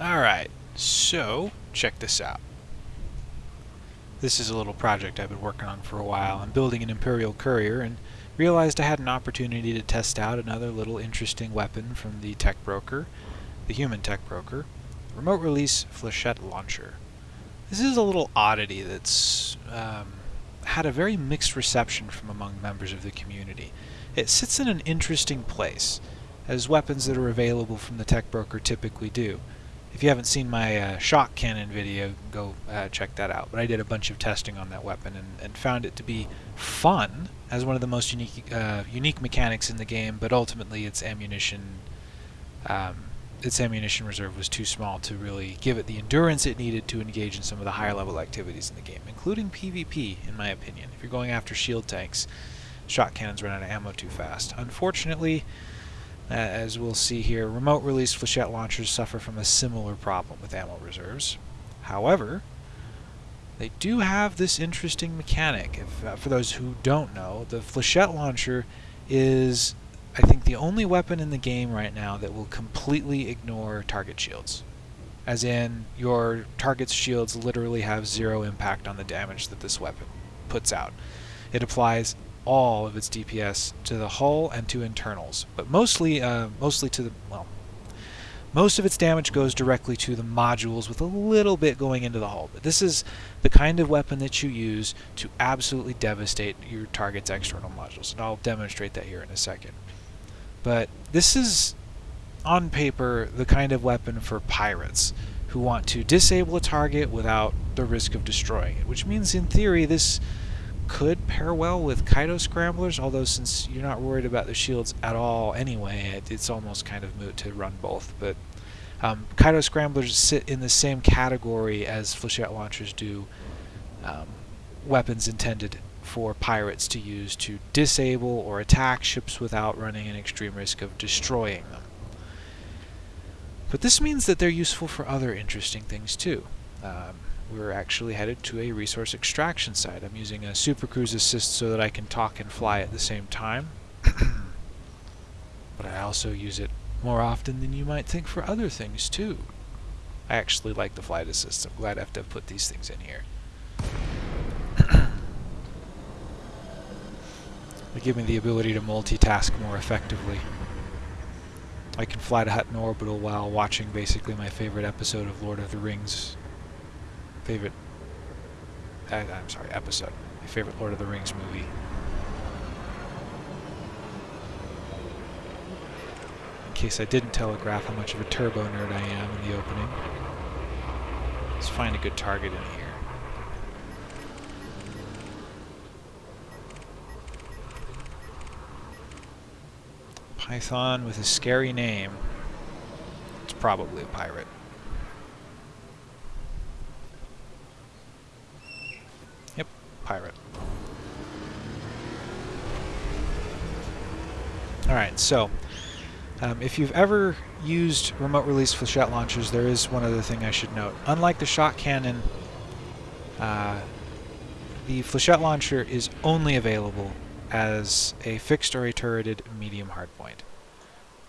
Alright, so check this out. This is a little project I've been working on for a while. I'm building an Imperial Courier and realized I had an opportunity to test out another little interesting weapon from the tech broker, the human tech broker, remote release flechette launcher. This is a little oddity that's um, had a very mixed reception from among members of the community. It sits in an interesting place, as weapons that are available from the tech broker typically do. If you haven't seen my uh, shock cannon video, go uh, check that out. But I did a bunch of testing on that weapon and, and found it to be fun as one of the most unique uh, unique mechanics in the game. But ultimately, its ammunition um, its ammunition reserve was too small to really give it the endurance it needed to engage in some of the higher level activities in the game, including PvP, in my opinion. If you're going after shield tanks, shock cannons run out of ammo too fast. Unfortunately, as we'll see here, remote release flechette launchers suffer from a similar problem with ammo reserves. However, they do have this interesting mechanic. If, uh, for those who don't know, the flechette launcher is, I think, the only weapon in the game right now that will completely ignore target shields. As in, your target's shields literally have zero impact on the damage that this weapon puts out. It applies all of its DPS to the hull and to internals, but mostly, uh, mostly to the well. Most of its damage goes directly to the modules, with a little bit going into the hull. But this is the kind of weapon that you use to absolutely devastate your target's external modules, and I'll demonstrate that here in a second. But this is, on paper, the kind of weapon for pirates who want to disable a target without the risk of destroying it, which means in theory this could pair well with Cytoscramblers, although since you're not worried about the shields at all anyway, it, it's almost kind of moot to run both. But um, Cytoscramblers sit in the same category as flechette launchers do, um, weapons intended for pirates to use to disable or attack ships without running an extreme risk of destroying them. But this means that they're useful for other interesting things too. Um, we're actually headed to a resource extraction site. I'm using a Super Cruise Assist so that I can talk and fly at the same time. but I also use it more often than you might think for other things too. I actually like the flight assist. I'm glad I have to put these things in here. they give me the ability to multitask more effectively. I can fly to Hutton Orbital while watching basically my favorite episode of Lord of the Rings favorite, uh, I'm sorry, episode. My favorite Lord of the Rings movie. In case I didn't telegraph how much of a turbo nerd I am in the opening. Let's find a good target in here. Python with a scary name. It's probably a pirate. Pirate. Alright, so um, if you've ever used remote release flechette launchers, there is one other thing I should note. Unlike the shock cannon, uh, the flechette launcher is only available as a fixed or a turreted medium hardpoint.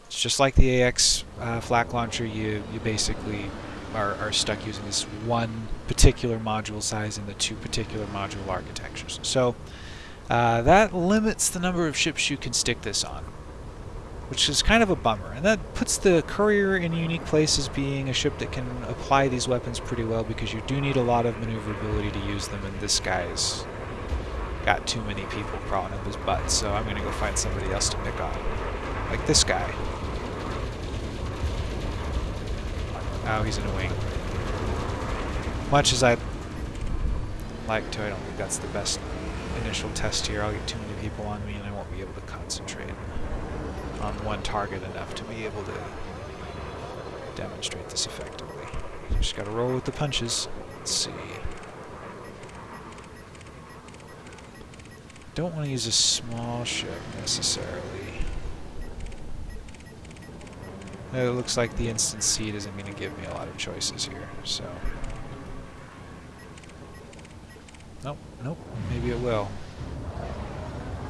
It's just like the AX uh, flak launcher, you, you basically are, are stuck using this one particular module size in the two particular module architectures. So uh, that limits the number of ships you can stick this on, which is kind of a bummer. And that puts the Courier in a unique place as being a ship that can apply these weapons pretty well because you do need a lot of maneuverability to use them, and this guy's got too many people crawling up his butt, so I'm going to go find somebody else to pick on. Like this guy. Oh, he's in a wing. Much as I'd like to, I don't think that's the best initial test here. I'll get too many people on me and I won't be able to concentrate on one target enough to be able to demonstrate this effectively. Just gotta roll with the punches. Let's see. Don't want to use a small ship necessarily. It looks like the instant seed isn't going to give me a lot of choices here, so... Nope, nope, maybe it will.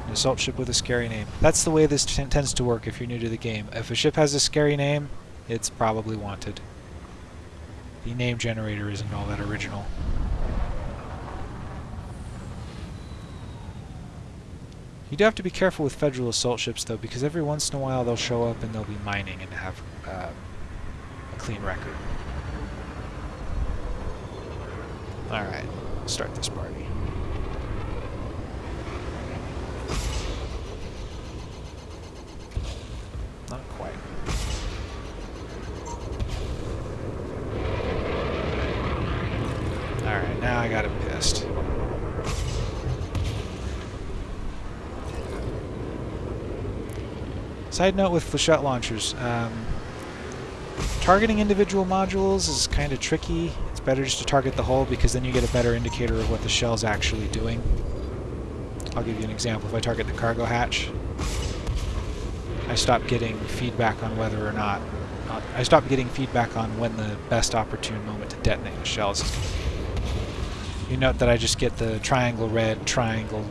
An assault ship with a scary name. That's the way this tends to work if you're new to the game. If a ship has a scary name, it's probably wanted. the name generator isn't all that original. You do have to be careful with Federal assault ships, though, because every once in a while they'll show up and they'll be mining and have uh, a clean record. Alright, start this party. Not quite. Alright, now I got him pissed. Side note with flechette launchers, um, targeting individual modules is kind of tricky. It's better just to target the hull because then you get a better indicator of what the shell's actually doing. I'll give you an example. If I target the cargo hatch, I stop getting feedback on whether or not... Uh, I stop getting feedback on when the best opportune moment to detonate the shells is. You note that I just get the triangle red, triangle,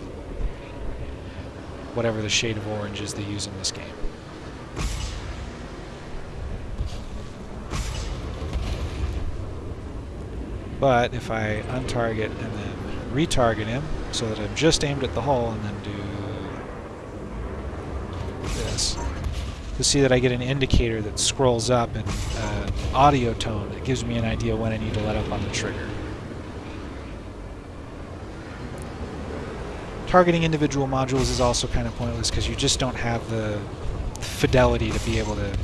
whatever the shade of orange is they use in this game. But if I untarget and then retarget him, so that I'm just aimed at the hull, and then do this, you'll see that I get an indicator that scrolls up in uh, audio tone that gives me an idea when I need to let up on the trigger. Targeting individual modules is also kind of pointless because you just don't have the fidelity to be able to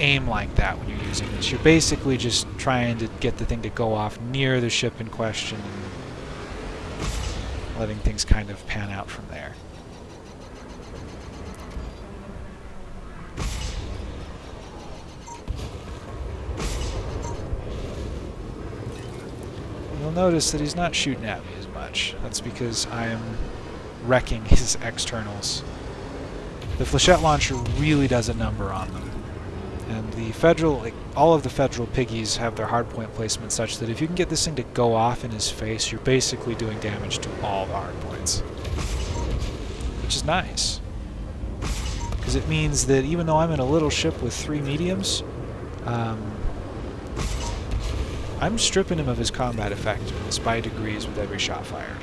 aim like that when you're using this. You're basically just trying to get the thing to go off near the ship in question and letting things kind of pan out from there. You'll notice that he's not shooting at me as much. That's because I am wrecking his externals. The flechette launcher really does a number on them. And the federal, like all of the federal piggies have their hardpoint placement such that if you can get this thing to go off in his face, you're basically doing damage to all the hardpoints. Which is nice. Because it means that even though I'm in a little ship with three mediums, um, I'm stripping him of his combat effectiveness by degrees with every shot fired.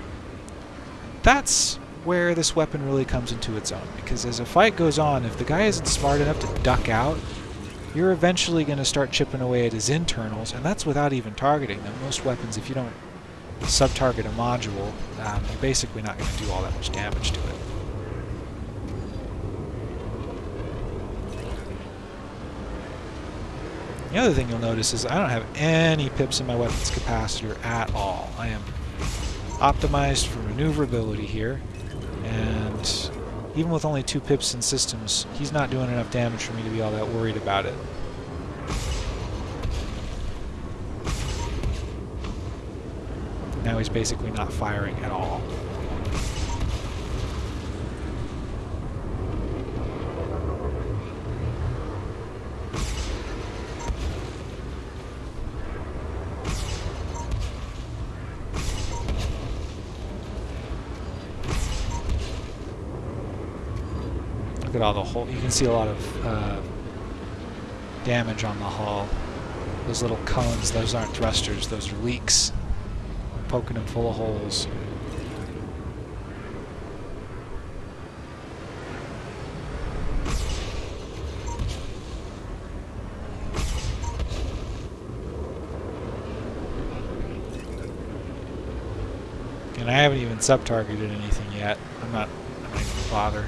That's where this weapon really comes into its own, because as a fight goes on, if the guy isn't smart enough to duck out, you're eventually going to start chipping away at his internals, and that's without even targeting them. Most weapons, if you don't sub-target a module, um, you're basically not going to do all that much damage to it. The other thing you'll notice is I don't have any pips in my weapons capacitor at all. I am optimized for maneuverability here, even with only two pips in systems, he's not doing enough damage for me to be all that worried about it. Now he's basically not firing at all. At all the hole. You can see a lot of uh, damage on the hull. Those little cones, those aren't thrusters, those are leaks. Poking them full of holes. And I haven't even sub-targeted anything yet. I'm not, I'm not even bother.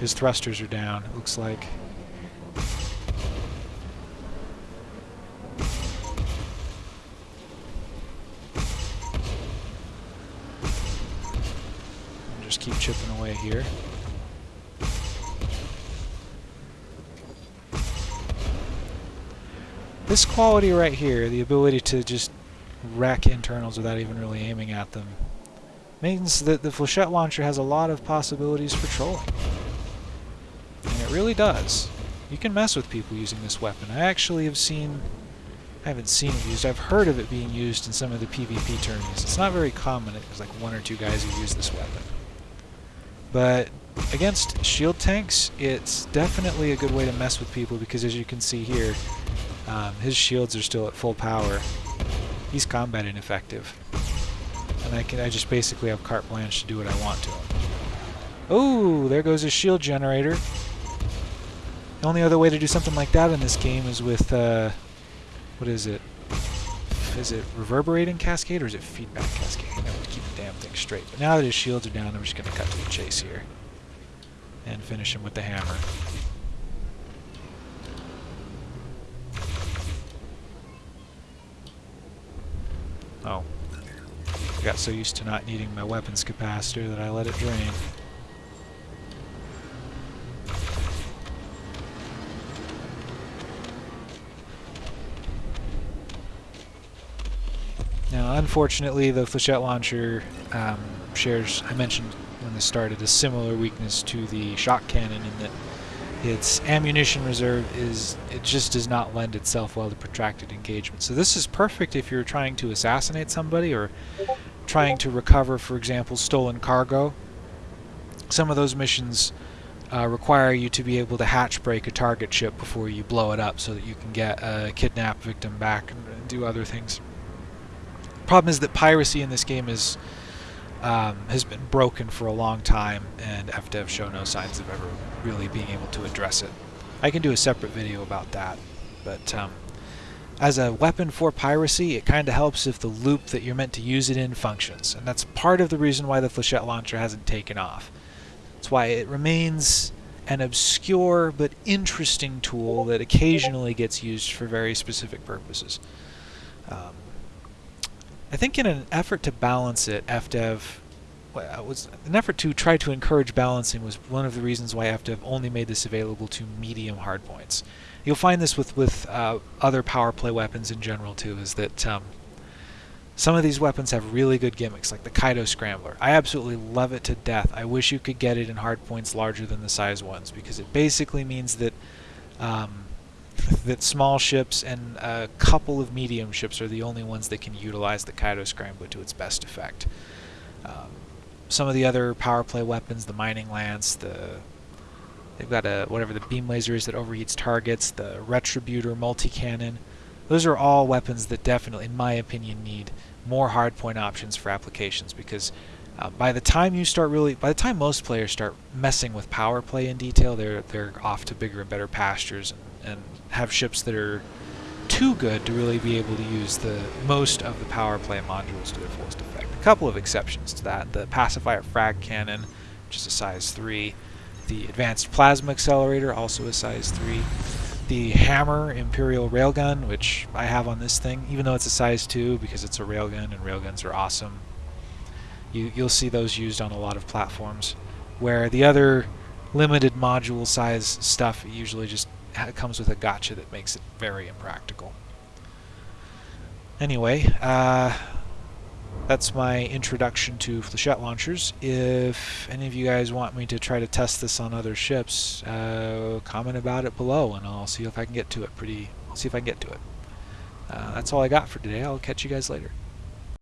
His thrusters are down, it looks like. Just keep chipping away here. This quality right here, the ability to just wreck internals without even really aiming at them, means that the flechette launcher has a lot of possibilities for trolling really does. You can mess with people using this weapon. I actually have seen I haven't seen it used. I've heard of it being used in some of the PvP tourneys. It's not very common. There's like one or two guys who use this weapon. But against shield tanks, it's definitely a good way to mess with people because as you can see here, um, his shields are still at full power. He's combat ineffective. And I can I just basically have carte blanche to do what I want to him. Oh, there goes his shield generator. The only other way to do something like that in this game is with, uh, what is it? Is it reverberating cascade or is it feedback cascade? Have to keep the damn thing straight. But now that his shields are down, I'm just going to cut to the chase here. And finish him with the hammer. Oh. I got so used to not needing my weapons capacitor that I let it drain. Unfortunately, the flechette launcher um, shares, I mentioned when this started, a similar weakness to the shock cannon in that its ammunition reserve is, it just does not lend itself well to protracted engagement. So this is perfect if you're trying to assassinate somebody or trying to recover, for example, stolen cargo. Some of those missions uh, require you to be able to hatch break a target ship before you blow it up so that you can get a kidnapped victim back and, and do other things problem is that piracy in this game is um, has been broken for a long time, and FDev show no signs of ever really being able to address it. I can do a separate video about that, but um, as a weapon for piracy, it kind of helps if the loop that you're meant to use it in functions, and that's part of the reason why the flechette launcher hasn't taken off. That's why it remains an obscure but interesting tool that occasionally gets used for very specific purposes. Um, I think in an effort to balance it, FDev was an effort to try to encourage balancing was one of the reasons why FDev only made this available to medium hardpoints. You'll find this with with uh, other power play weapons in general too, is that um, some of these weapons have really good gimmicks, like the Cytoscrambler. I absolutely love it to death. I wish you could get it in hardpoints larger than the size ones, because it basically means that um, that small ships and a couple of medium ships are the only ones that can utilize the Cytoscrambler to its best effect. Um, some of the other power play weapons, the Mining Lance, the they've got a whatever the beam laser is that overheats targets, the Retributor multi-cannon. Those are all weapons that definitely, in my opinion, need more hardpoint options for applications because uh, by the time you start really, by the time most players start messing with power play in detail, they're they're off to bigger and better pastures and, and have ships that are too good to really be able to use the most of the power play modules to their fullest effect. A couple of exceptions to that: the pacifier frag cannon, which is a size three, the advanced plasma accelerator, also a size three. The hammer imperial railgun, which I have on this thing, even though it's a size 2 because it's a railgun and railguns are awesome, you, you'll see those used on a lot of platforms. Where the other limited module size stuff usually just comes with a gotcha that makes it very impractical. Anyway, uh, that's my introduction to flechette launchers. If any of you guys want me to try to test this on other ships, uh, comment about it below and I'll see if I can get to it pretty, see if I can get to it. Uh, that's all I got for today. I'll catch you guys later.